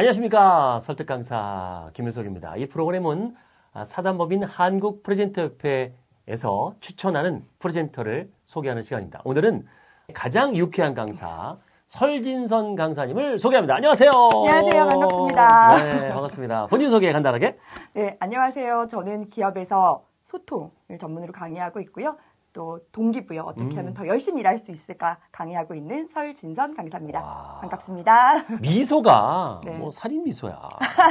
안녕하십니까. 설득 강사 김윤석입니다. 이 프로그램은 아, 사단법인 한국 프레젠터협회에서 추천하는 프레젠터를 소개하는 시간입니다. 오늘은 가장 유쾌한 강사 설진선 강사님을 소개합니다. 안녕하세요. 안녕하세요. 반갑습니다. 네, 반갑습니다. 본인 소개 간단하게. 네, 안녕하세요. 저는 기업에서 소통을 전문으로 강의하고 있고요. 또 동기부여 어떻게 음. 하면 더 열심히 일할 수 있을까 강의하고 있는 설진선 강사입니다. 와. 반갑습니다. 미소가 네. 뭐 살인 미소야.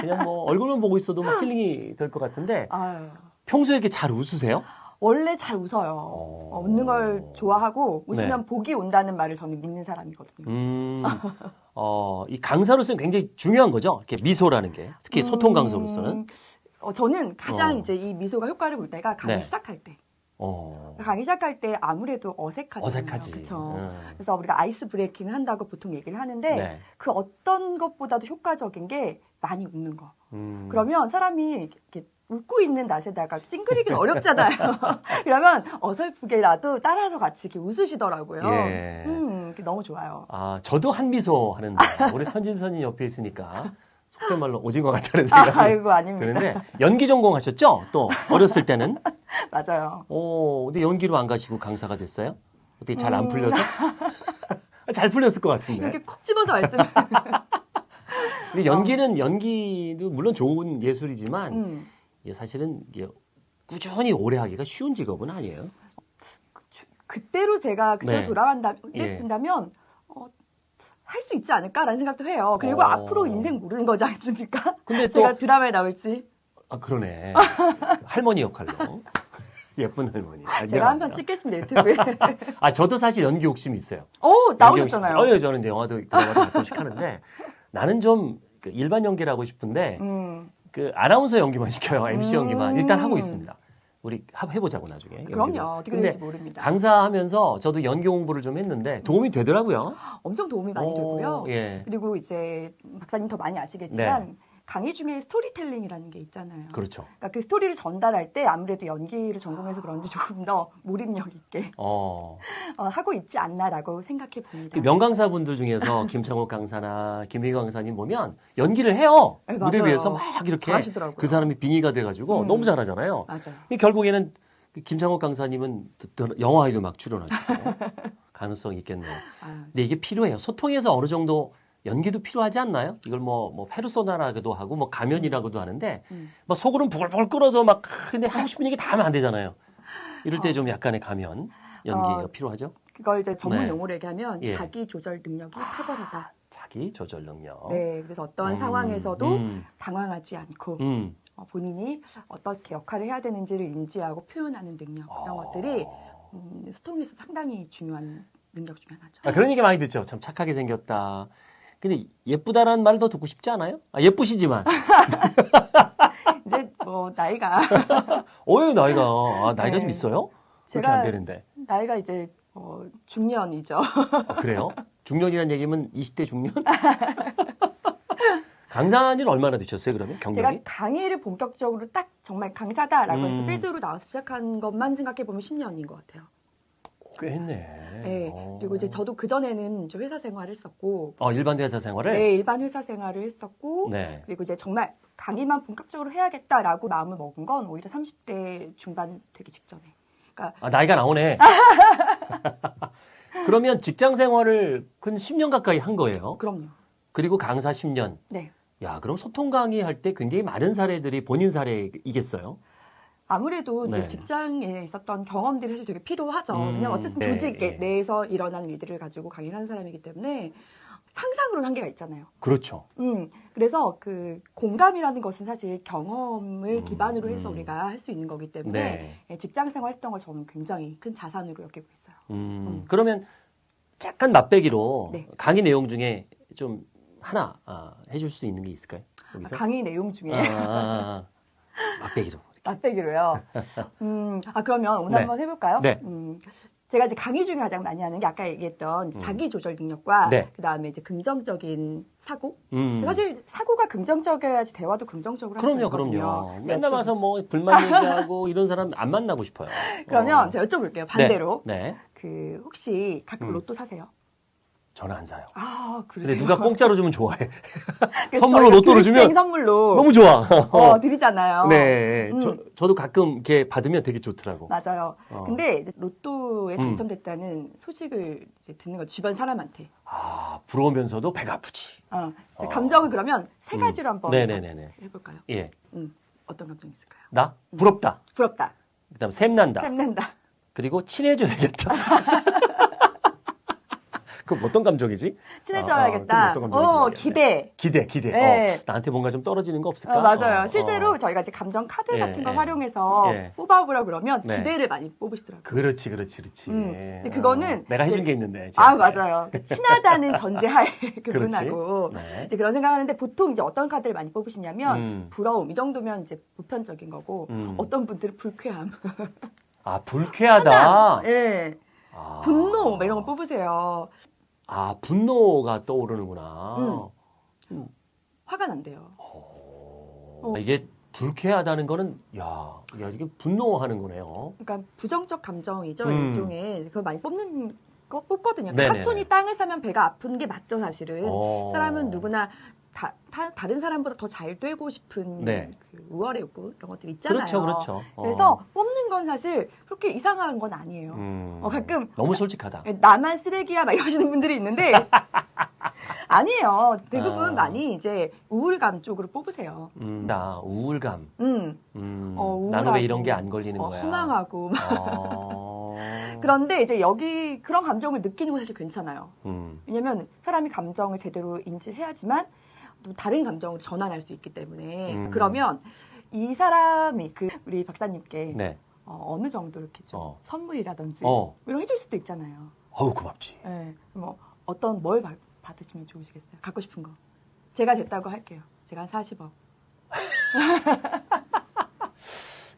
그냥 뭐 얼굴만 보고 있어도 막 힐링이 될 것 같은데 아유, 평소에 이렇게 잘 웃으세요? 원래 잘 웃어요. 어. 어, 웃는 걸 좋아하고 웃으면 네. 복이 온다는 말을 저는 믿는 사람이거든요. 음, 어, 이 강사로서는 굉장히 중요한 거죠. 이렇게 미소라는 게 특히 소통 강사로서는. 음, 어, 저는 가장 어. 이제 이 미소가 효과를 볼 때가 강의 네. 시작할 때. 어, 강의 시작할 때 아무래도 어색하잖아요. 어색하지. 그렇죠. 음. 그래서 우리가 아이스 브레이킹을 한다고 보통 얘기를 하는데 네. 그 어떤 것보다도 효과적인 게 많이 웃는 거. 음. 그러면 사람이 이렇게 웃고 있는 낯에다가 찡그리기는 어렵잖아요. 그러면 어설프게라도 따라서 같이 이렇게 웃으시더라고요. 예. 음, 너무 좋아요. 아, 저도 한 미소 하는데 우리 선진선이 옆에 있으니까 속된 말로 오징어 같다는 생각이 아, 아이고 아닙니다. 드는데 연기 전공하셨죠? 또 어렸을 때는. 맞아요. 오, 근데 연기로 안 가시고 강사가 됐어요? 어떻게 잘안 음. 풀려서? 잘 풀렸을 것 같은데. 이렇게 콕 집어서 말씀. 근데 연기는 연기도 물론 좋은 예술이지만 음, 이게 사실은 이게 꾸준히 오래 하기가 쉬운 직업은 아니에요. 그때로 제가 그때 네. 돌아간다, 예. 어, 할 수 있지 않을까라는 생각도 해요. 그리고 어. 앞으로 인생 모르는 거지 않습니까? 근데 또 제가 드라마에 나올지 아 그러네 할머니 역할로 예쁜 할머니. 아, 제가 한 편. 찍겠습니다 유튜브에. 아 저도 사실 연기 욕심이 있어요. 오 나오셨잖아요. 어, 예, 저는 이제 영화도 드라마도 가끔씩 하는데 나는 좀그 일반 연기를 하고 싶은데 음, 그 아나운서 연기만 시켜요. MC 음. 연기만 일단 하고 있습니다. 우리 하- 해보자고 나중에. 그럼요. 어떻게 될지 모릅니다. 강사하면서 저도 연기 공부를 좀 했는데 도움이 되더라고요. 엄청 도움이 많이 어, 되고요. 예, 그리고 이제 박사님 더 많이 아시겠지만 강의 중에 스토리텔링이라는 게 있잖아요. 그렇죠. 그러니까 그 스토리를 전달할 때 아무래도 연기를 전공해서 그런지 조금 더 몰입력 있게 어, 어, 하고 있지 않나라고 생각해 봅니다. 그 명강사분들 중에서 김창욱 강사나 김희경 강사님 보면 연기를 해요. 네, 무대. 위에서 막 이렇게 잘하시더라고요. 그 사람이 빙의가 돼가지고 음. 너무 잘하잖아요. 맞아요. 이 결국에는 그 김창욱 강사님은 영화에도 막 출연하시고 가능성이 있겠네요. 아, 근데 이게 필요해요. 소통에서 어느 정도 연기도 필요하지 않나요? 이걸 뭐, 뭐 페르소나라고도 하고 뭐 가면이라고도 하는데 음. 막 속으로는 부글부글 끓어도 막 근데 하고 싶은 얘기 다 하면 안 되잖아요. 이럴 때좀 약간의 가면 연기가 어. 필요하죠. 그걸 이제 전문 네. 용어로 얘기하면 예. 자기 조절 능력이 탁월하다. 자기 조절 능력. 네, 그래서 어떤 음, 상황에서도 음, 당황하지 않고 음. 어, 본인이 어떻게 역할을 해야 되는지를 인지하고 표현하는 능력 이런 아. 것들이 음, 소통에서 상당히 중요한 능력 중에 하나죠. 아, 그런 얘기 많이 듣죠. 참 착하게 생겼다. 근데 예쁘다라는 말을 더 듣고 싶지 않아요? 아, 예쁘시지만. 이제 뭐 나이가 어유 나이가 아, 나이가 네. 좀 있어요? 그렇게 안 제가 되는데. 나이가 이제 어, 중년이죠. 아, 그래요? 중년이라는 얘기면 20대 중년? 강사는 얼마나 되셨어요, 그러면? 경력이? 제가 강의를 본격적으로 딱 정말 강사다라고 해서 음. 필드로 나와서 시작한 것만 생각해 보면 10년인 것 같아요. 꽤 했네. 네. 어. 그리고 이제 저도 그 전에는 이제 회사 생활을 했었고, 어, 일반 회사 생활을? 네, 일반 회사 생활을 했었고, 네. 그리고 이제 정말 강의만 본격적으로 해야겠다라고 마음을 먹은 건 오히려 30대 중반 되기 직전에. 그러니까 아, 나이가 나오네. 그러면 직장 생활을 근 10년 가까이 한 거예요. 그럼요. 그리고 강사 10년. 네. 야, 그럼 소통 강의 할 때 굉장히 많은 사례들이 본인 사례이겠어요? 아무래도 네. 직장에 있었던 경험들이 사실 되게 필요하죠. 음, 왜냐면 어쨌든 네, 조직 네. 내에서 일어나는 일들을 가지고 강의를 하는 사람이기 때문에 상상으로는 한계가 있잖아요. 그렇죠. 음, 그래서 그 공감이라는 것은 사실 경험을 음, 기반으로 해서 음. 우리가 할 수 있는 거기 때문에 네. 예, 직장 생활 했던 걸 저는 굉장히 큰 자산으로 여기고 있어요. 음, 음. 그러면 잠깐 맛배기로 네. 강의 내용 중에 좀 하나 아, 해줄 수 있는 게 있을까요? 여기서? 강의 내용 중에 아, 아, 아. 맛배기로. 맛배기로요. 음, 아 그러면 오늘 네. 한번 해볼까요? 네. 음, 제가 이제 강의 중에 가장 많이 하는 게 아까 얘기했던 음. 자기 조절 능력과 네. 그 다음에 이제 긍정적인 사고. 음. 사실 사고가 긍정적이어야지 대화도 긍정적으로 할수 그럼요, 있거든요. 그럼요. 맨날 좀- 와서 뭐 불만 얘기하고 이런 사람 안 만나고 싶어요. 그러면 어. 제가 여쭤볼게요. 반대로 네. 네. 그 혹시 가끔 음. 로또 사세요? 저는 안 사요. 아, 근데 그러세요? 누가 공짜로 주면 좋아해. 선물로 로또를 교육생 주면 선물로 너무 좋아. 어, 드리잖아요. 네. 음. 저, 저도 가끔 이렇게 받으면 되게 좋더라고. 맞아요. 어. 근데 로또에 음. 당첨됐다는 소식을 이제 듣는 거 주변 사람한테. 아, 부러우면서도 배가 아프지. 어, 어. 감정을 그러면 세 음. 가지로 한번 네네네네. 해볼까요? 예. 음, 어떤 감정 있을까요? 나? 부럽다. 부럽다, 그 다음 샘난다. 샘난다, 그리고 친해져야겠다. 그럼 어떤 감정이지? 친해져야겠다. 아, 아, 어떤 감정인지 어. 기대. 기대, 기대. 네. 어, 나한테 뭔가 좀 떨어지는 거 없을까? 어, 맞아요. 어, 실제로 어. 저희가 이제 감정 카드 예, 같은 걸 예. 활용해서 예. 뽑아보라 그러면 네. 기대를 많이 뽑으시더라고요. 그렇지, 그렇지, 그렇지. 음. 근데 그거는 어, 내가 해준 게 있는데. 아. 맞아요. 친하다는 전제하에 그분하고 네. 이제 그런 생각하는데 보통 이제 어떤 카드를 많이 뽑으시냐면 음. 부러움 이 정도면 이제 보편적인 거고 음. 어떤 분들은 불쾌함, 아, 불쾌하다. 예, 아. 분노 뭐 이런 걸 뽑으세요. 아, 분노가 떠오르는구나. 음. 화가 난대요. 어, 어. 이게 불쾌하다는 거는, 야, 야, 이게 분노하는 거네요. 그러니까 부정적 감정이죠 음. 일종의 그걸 많이 뽑는 거 뽑거든요. 네네네. 사촌이 땅을 사면 배가 아픈 게 맞죠 사실은. 어. 사람은 누구나 다, 다, 른 사람보다 더 잘 되고 싶은 네. 그 우월의 욕구 이런 것들 있잖아요. 그렇죠, 그렇죠. 어. 그래서 뽑는 건 사실 그렇게 이상한 건 아니에요. 음. 어, 가끔 너무 솔직하다. 나만 쓰레기야 막 이러시는 분들이 있는데 아니에요. 대부분 아. 많이 이제 우울감 쪽으로 뽑으세요. 음, 나 우울감. 음, 음, 어, 나는 왜 우울하고, 이런 게 안 걸리는 어, 거야? 허망하고 막. 어. 그런데 이제 여기 그런 감정을 느끼는 건 사실 괜찮아요. 음, 왜냐면 사람이 감정을 제대로 인지해야지만 또 다른 감정으로 전환할 수 있기 때문에 음. 그러면 이 사람이 그 우리 박사님께 네. 어, 느 정도 이렇게 좀 어. 선물이라든지 어, 이런 거 해줄 수도 있잖아요. 어우 고맙지. 예, 뭐 어떤 뭘 받, 받으시면 좋으시겠어요? 갖고 싶은 거. 제가 됐다고 할게요. 제가 한 40억.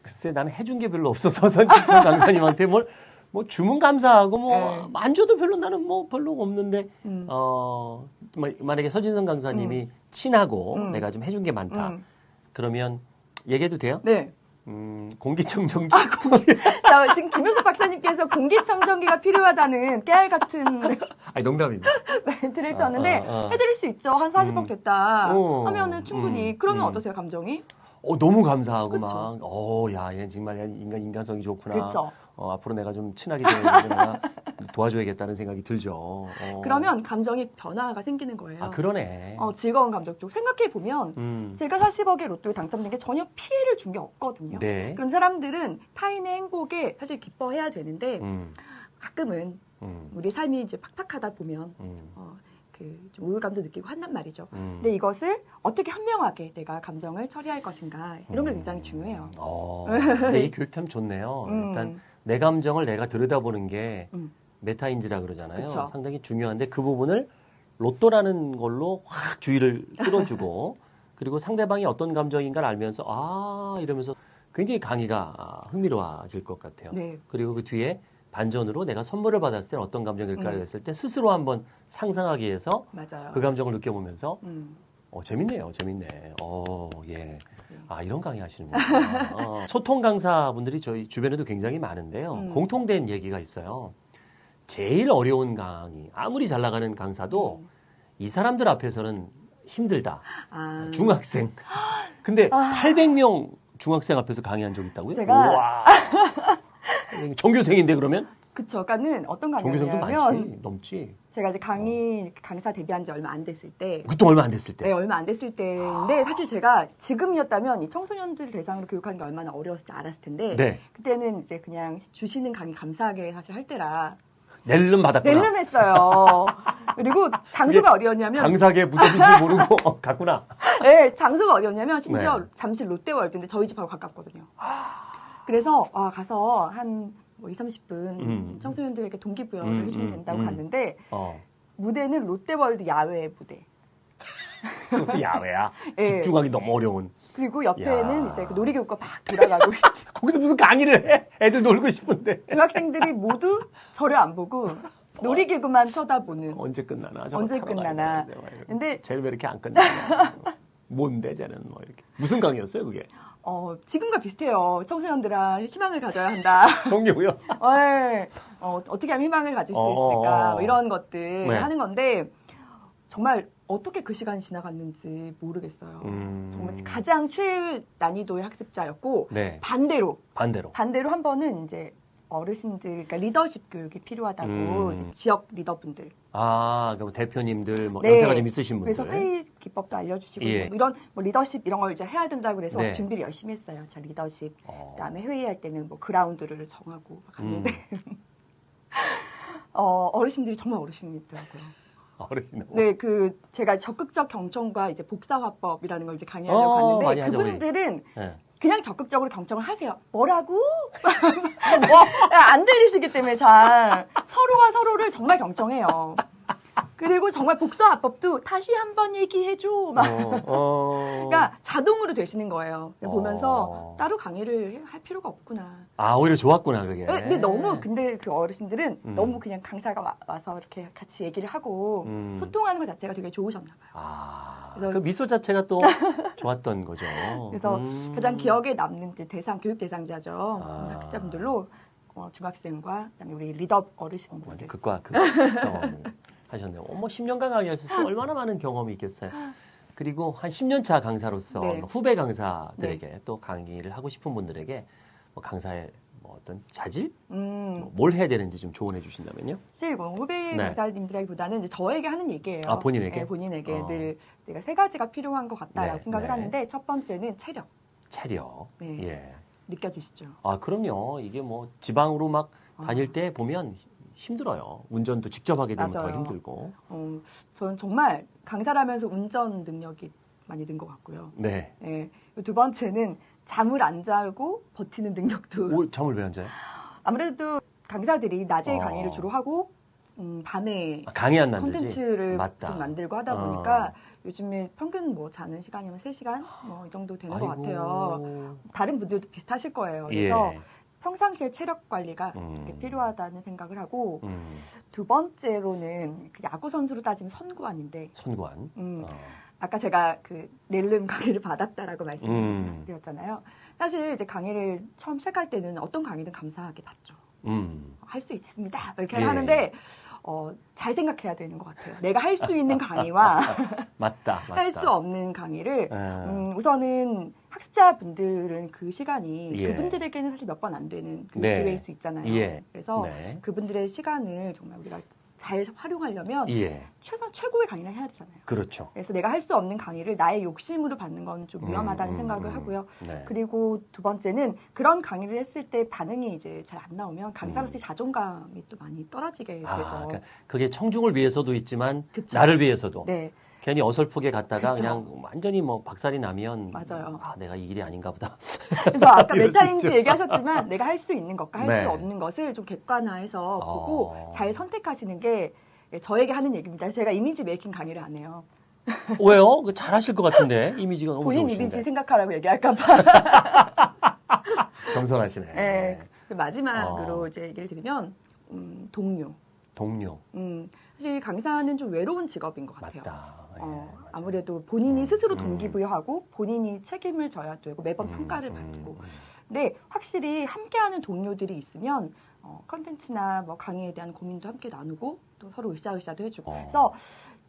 글쎄 나는 해준 게 별로 없어서 선진정 강사님한테 뭘 뭐 주문 감사하고 뭐 네. 안 줘도 별로 나는 뭐 별로 없는데 음. 어 마- 만약에 서진성 강사님이 친하고 음. 내가 좀 해준 게 많다. 음. 그러면 얘기해도 돼요? 네. 음, 공기청정기. 자, 지금 김효수 박사님께서 공기청정기가 필요하다는 깨알 같은 아니 농담입니다. 멘트를 쳤는데 아, 아, 아. 해드릴 수 있죠. 한 40억 음. 됐다 어, 하면은 충분히. 음, 그러면 음. 어떠세요, 감정이? 어, 너무 감사하고 그쵸. 막, 어, 야, 얘 정말 인간, 인간성이 좋구나. 그렇죠. 어, 앞으로 내가 좀 친하게 되는 내가 도와줘야겠다는 생각이 들죠. 어. 그러면 감정이 변화가 생기는 거예요. 아, 그러네. 어, 즐거운 감정 쪽 생각해 보면 음. 제가 40억의 로또에 당첨된 게 전혀 피해를 준 게 없거든요. 네. 그런 사람들은 타인의 행복에 사실 기뻐해야 되는데 음, 가끔은 음, 우리 삶이 이제 팍팍하다 보면 음, 어, 그좀 우울감도 느끼고 한단 말이죠. 음. 근데 이것을 어떻게 현명하게 내가 감정을 처리할 것인가 이런 게 굉장히 중요해요. 어, 근데 이 교육 참 좋네요. 음. 일단 내 감정을 내가 들여다보는 게 음. 메타인지라 그러잖아요. 그쵸. 상당히 중요한데 그 부분을 로또라는 걸로 확 주의를 끌어주고 그리고 상대방이 어떤 감정인가를 알면서 아 이러면서 굉장히 강의가 아, 흥미로워질 것 같아요. 네. 그리고 그 뒤에 반전으로 내가 선물을 받았을 때 어떤 감정일까를 음. 했을 때 스스로 한번 상상하기 위해서 맞아요. 그 감정을 느껴보면서 음. 어, 재밌네요. 재밌네. 어, 예. 아, 이런 강의 하시는구나. 어, 소통 강사분들이 저희 주변에도 굉장히 많은데요. 음. 공통된 얘기가 있어요. 제일 어려운 강의, 아무리 잘 나가는 강사도 음. 이 사람들 앞에서는 힘들다. 아, 중학생. 근데 아. 800명 중학생 앞에서 강의한 적 있다고요? 제가- 우와. 전교생인데 그러면? 그쵸. 그러니까는 어떤 강의냐면. 넘지. 제가 이제 강의 강사 데뷔한 지 얼마 안 됐을 때 그것도 얼마 안 됐을 때. 네, 얼마 안 됐을 때인데 사실 제가 지금이었다면 이 청소년들 대상으로 교육하는 게 얼마나 어려웠을지 알았을 텐데 네. 그때는 이제 그냥 주시는 강의 감사하게 사실 할 때라 낼름 받았구나. 낼름 했어요. 그리고 장소가 어디였냐면 강사계 무덤인지 모르고 어, 갔구나. 네, 장소가 어디였냐면 심지어 네. 잠실 롯데월드인데 저희 집하고 가깝거든요. 그래서 와 가서 한 뭐 2, 30분 음. 청소년들에게 동기부여를 음, 해주면 음, 된다고 음. 갔는데 어. 무대는 롯데월드 야외 무대. 그것도 야외야. 예. 집중하기 너무 어려운. 그리고 옆에는 야. 이제 그 놀이기구가 막 돌아가고 거기서 무슨 강의를 해? 애들 놀고 싶은데. 중학생들이 모두 저를 안 보고 놀이기구만 쳐다보는. 언제 끝나나? 언제 끝나나. 근데 쟤는 왜 이렇게 안 끝나냐? 뭔데 쟤는 뭐 이렇게. 무슨 강의였어요 그게? 어, 지금과 비슷해요. 청소년들아 희망을 가져야 한다. 동료고요. 네. 어, 어떻게 하면 희망을 가질 수 어, 있을까 어. 뭐 이런 것들 네. 하는 건데 정말 어떻게 그 시간이 지나갔는지 모르겠어요. 음. 정말 가장 최난이도의 학습자였고 네. 반대로 반대로. 반대로 한 번은 이제 어르신들 그러니까 리더십 교육이 필요하다고 음. 지역 리더분들 아, 그럼 대표님들 뭐 네. 연세가 좀 있으신 분들. 그래서 회의 기법도 알려주시고 예. 뭐 이런 뭐 리더십 이런 걸 이제 해야 된다고 그래서 네. 준비를 열심히 했어요. 자 리더십 어. 그다음에 회의할 때는 뭐 그라운드를 정하고 막 음. 갔는데 어, 어르신들이 정말 어르신이더라고요. 어르신. 네, 그 제가 적극적 경청과 이제 복사화법이라는 걸 이제 강의하려고 어, 갔는데. 그분들은 네. 그냥 적극적으로 경청을 하세요. 뭐라고? 안 들리시기 때문에 잘 서로가 서로를 정말 경청해요. 그리고 정말 복사화법도 다시 한 번 얘기해줘. 막. 어, 어. 그러니까 자동으로 되시는 거예요. 어. 보면서 따로 강의를 할 필요가 없구나. 아, 오히려 좋았구나, 그게. 네, 근데 너무 근데 그 어르신들은 음. 너무 그냥 강사가 와, 서 이렇게 같이 얘기를 하고 음. 소통하는 것 자체가 되게 좋으셨나 봐요. 아, 그래서- 그 미소 자체가 또 좋았던 거죠. 그래서 음. 가장 기억에 남는 그 대상 교육 대상자죠. 아. 학습자분들로 어, 중학생과 그다음에 우리 리더 어르신분들. 극과 극 하셨네요. 어머, 10년간 강의하셔서 얼마나 많은 경험이 있겠어요. 그리고 한 10년 차 강사로서 네. 후배 강사들에게 또 강의를 하고 싶은 분들에게 뭐 강사의 뭐 어떤 자질, 음, 뭐뭘 해야 되는지 좀 조언해 주신다면요. 사실 뭐 후배 네. 강사님들이기보다는 이제 저에게 하는 얘기예요. 아, 본인에게? 네, 본인에게 어. 늘 내가 세 가지가 필요한 것 같다라고 네, 생각을 네. 하는데 첫 번째는 체력 체력. 네. 예. 느껴지시죠? 아, 그럼요. 이게 뭐 지방으로 막 아. 다닐 때 보면 힘들어요. 운전도 직접 하게 되면 더 맞아요. 힘들고. 어, 저는 정말 강사라면서 운전 능력이 많이 는 것 같고요. 네. 네. 두 번째는 잠을 안 자고 버티는 능력도 오, 잠을 왜 안 자요? 아무래도 강사들이 낮에 어. 강의를 주로 하고 음, 밤에 아, 강의 안 만들지. 콘텐츠를. 좀 만들고 하다 어. 보니까 요즘에 평균 뭐 자는 시간이면 3시간 뭐 이 정도 되는 것 아이고. 같아요. 다른 분들도 비슷하실 거예요. 그래서 예. 평상시에 체력 관리가 음. 필요하다는 생각을 하고 음, 두 번째로는 그 야구 선수로 따지면 선구안인데 선관. 음, 어. 아까 제가 그 낼름 강의를 받았다라고 음. 말씀드렸잖아요. 사실 이제 강의를 처음 시작할 때는 어떤 강의든 감사하게 받죠. 음. 할수 있습니다. 이렇게 예. 하는데 어, 잘 생각해야 되는 것 같아요. 내가 할 수 있는 강의와 맞다. 맞다. 할 수 없는 강의를 예. 음, 우선은 학습자분들은 그 시간이 예. 그분들에게는 사실 몇 번 안 되는 그 네. 기회일 수 있잖아요. 예. 그래서 네. 그분들의 시간을 정말 우리가 잘 활용하려면 예. 최선 최고의 강의를 해야 되잖아요. 그렇죠. 그래서 내가 할 수 없는 강의를 나의 욕심으로 받는 건 좀 위험하다는 음, 음, 생각을 음. 하고요. 네. 그리고 두 번째는 그런 강의를 했을 때 반응이 이제 잘 안 나오면 강사로서의 자존감이 또 많이 떨어지게 음. 아, 되죠. 그러니까 그게 청중을 위해서도 있지만 그쵸. 나를 위해서도 네, 괜히 어설프게 갔다가 그쵸. 그냥 완전히 뭐 박살이 나면 맞아요. 아, 내가 이 길이 아닌가 보다. 그래서 아까 메타인지. 얘기하셨지만 내가 할 수 있는 것과 할수 네. 없는 것을 좀 객관화해서 보고 어. 잘 선택하시는 게 저에게 하는 얘기입니다. 제가 이미지 메이킹 강의를 안 해요. 왜요? 그 잘하실 것 같은데 이미지가 너무 본인 좋으신데. 이미지 생각하라고 얘기할까봐. 겸손하시네. 네. 그 마지막으로 어. 이제 얘기를 드리면 음, 동료. 동료 음, 사실 강사는 좀 외로운 직업인 것 같아요. 맞다. 예, 어, 맞아요. 아무래도 본인이 음, 스스로 음. 동기부여하고 본인이 책임을 져야 되고 매번 음, 평가를 음, 받고 음. 근데 확실히 함께하는 동료들이 있으면 어, 컨텐츠나 뭐 강의에 대한 고민도 함께 나누고 또 서로 으쌰으쌰도 해주고 어. 그래서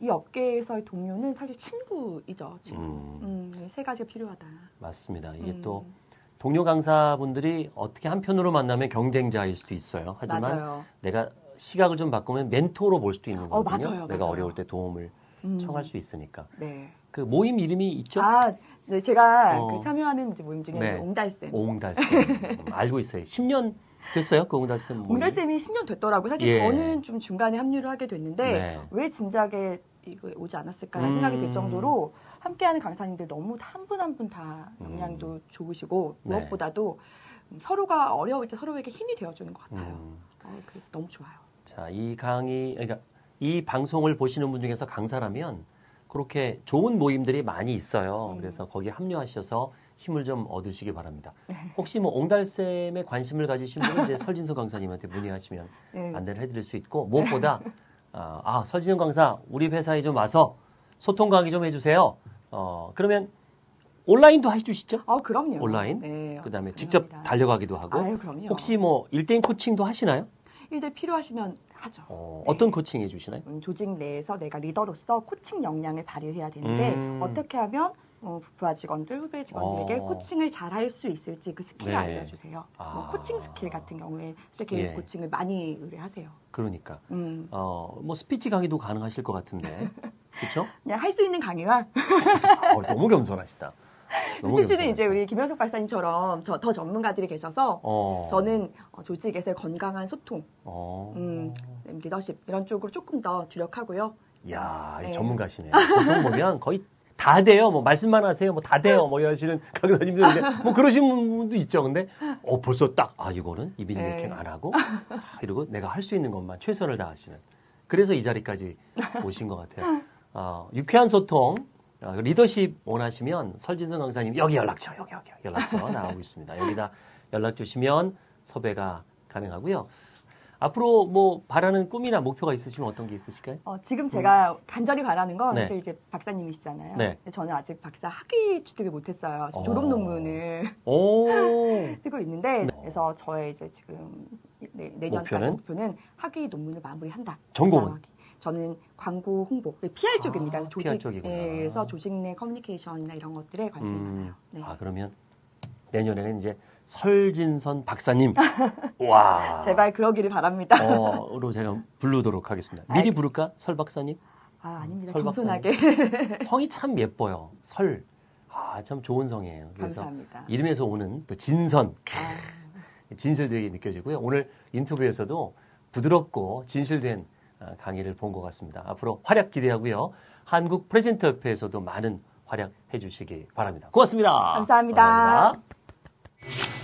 이 업계에서의 동료는 사실 친구이죠 친구 음, 음, 세 가지가 필요하다 맞습니다. 이게 음, 또 동료 강사분들이 어떻게 한편으로 만나면 경쟁자일 수도 있어요. 하지만 맞아요 내가 시각을 좀 바꾸면 멘토로 볼 수도 있는 어, 거거든요. 맞아요, 내가 맞아요. 어려울 때 도움을 음, 청할 수 있으니까. 네. 그 모임 이름이 있죠? 아, 네, 제가 어. 그 참여하는 모임 중에 네. 옹달쌤 옹달쌤 음, 알고 있어요. 10년 됐어요? 그 옹달쌤 모임? 옹달쌤이 10년 됐더라고요. 사실 예. 저는 좀 중간에 합류를 하게 됐는데 네. 왜 진작에 이거 오지 않았을까라는 음. 생각이 들 정도로 함께하는 강사님들 너무 한 분 한 분 다 역량도 좋으시고 네. 무엇보다도 서로가 어려울 때 서로에게 힘이 되어주는 것 같아요. 음. 어, 그 너무 좋아요. 자, 이 강의, 그러니까 이 방송을 보시는 분 중에서 강사라면 그렇게 좋은 모임들이 많이 있어요. 음. 그래서 거기에 합류하셔서 힘을 좀 얻으시기 바랍니다. 네. 혹시 뭐 옹달샘에 관심을 가지신 분은 이제 설진수 강사님한테 문의하시면 네. 안내를 해드릴 수 있고 무엇보다 아, 아 설진수 강사 우리 회사에 좀 와서 소통 강의 좀 해주세요. 어 그러면 온라인도 해주시죠? 아, 그럼요. 온라인? 네. 그다음에 직접 가능합니다. 달려가기도 하고 아유. 혹시 뭐 일대일 코칭도 하시나요? 일들 필요하시면 하죠. 어, 어떤 코칭 해주시나요? 음, 조직 내에서 내가 리더로서 코칭 역량을 발휘해야 되는데 음. 어떻게 하면 어, 부하 직원들, 후배 직원들에게 어. 코칭을 잘 할 수 있을지 그 스킬을 네. 알려주세요. 아. 뭐 코칭 스킬 같은 경우에 사실 개인 예. 코칭을 많이 의뢰하세요. 그러니까 음, 어, 뭐 스피치 강의도 가능하실 것 같은데 그렇죠? 그냥 할 수 있는 강의와 어, 너무 겸손하시다. 스피치는. 이제 우리 김현석 박사님처럼 저, 더 전문가들이 계셔서 어, 저는 어, 조직에서의 건강한 소통, 어, 음, 리더십 이런 쪽으로 조금 더 주력하고요. 야, 이 네. 전문가시네요. 보통 보면 거의 다 돼요. 뭐 말씀만 하세요. 뭐 다 돼요. 뭐 이러시는 강사님들인데 뭐 그러신 분도 있죠. 근데 어 벌써 딱 아 이거는 이미지 네. 메이킹 안 하고 아, 이러고 내가 할 수 있는 것만 최선을 다하시는. 그래서 이 자리까지 오신 것 같아요. 어, 유쾌한 소통. 어, 리더십 원하시면 설진성 강사님 여기 연락처 여기 여기 연락처 나오고 있습니다. 여기다 연락 주시면 섭외가 가능하고요. 앞으로 뭐 바라는 꿈이나 목표가 있으시면 어떤 게 있으실까요? 어, 지금 제가 간절히 바라는 건 음. 네. 사실 이제 박사님이시잖아요. 네. 저는 아직 박사 학위 취득을 못했어요. 어. 졸업 논문을 오. 쓰고 있는데 네. 그래서 저의 이제 지금 내, 내년까지 목표는? 목표는? 학위 논문을 마무리한다. 전공은? 저는 광고 홍보, PR 쪽입니다. 아, 조직, PR 쪽이구나. 예, 그래서 조직 내 커뮤니케이션이나 이런 것들에 관심이 음, 많아요. 네. 아 그러면 내년에는 이제 설진선 박사님 와 제발 그러기를 바랍니다. 어로 제가 부르도록 하겠습니다. 미리 알- 부를까 설 박사님? 아, 아닙니다. 설 겸손하게. 성이 참 예뻐요. 설. 아 참 좋은 성이에요. 그래서 감사합니다. 이름에서 오는 또 진선, 아, 진실되게 느껴지고요. 오늘 인터뷰에서도 부드럽고 진실된 아, 아, 강의를 본 것 같습니다. 앞으로 활약 기대하고요. 한국 프레젠터협회에서도 많은 활약해 주시기 바랍니다. 고맙습니다. 감사합니다. 감사합니다.